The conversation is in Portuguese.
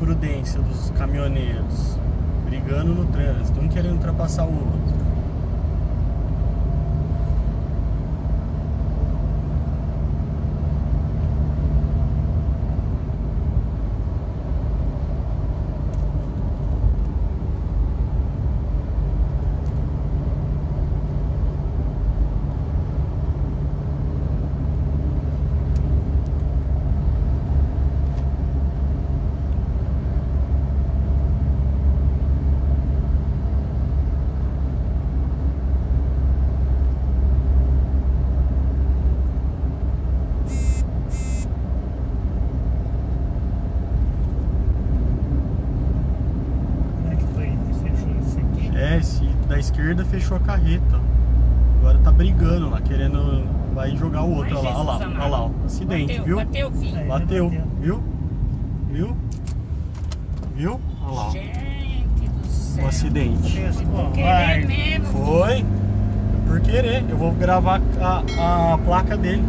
imprudência dos caminhoneiros brigando no trânsito, um querendo ultrapassar o outro. É, esse da esquerda fechou a carreta. Agora tá brigando lá, querendo. Vai jogar o outro. Olha lá, olha lá, olha lá, ó. Acidente, bateu, viu? Bateu, filho. É. Bateu, bateu. viu? Viu? Viu? Olha lá. Gente do céu. o acidente. Pô, Querer mesmo. Foi por querer. Eu vou gravar a, a placa dele.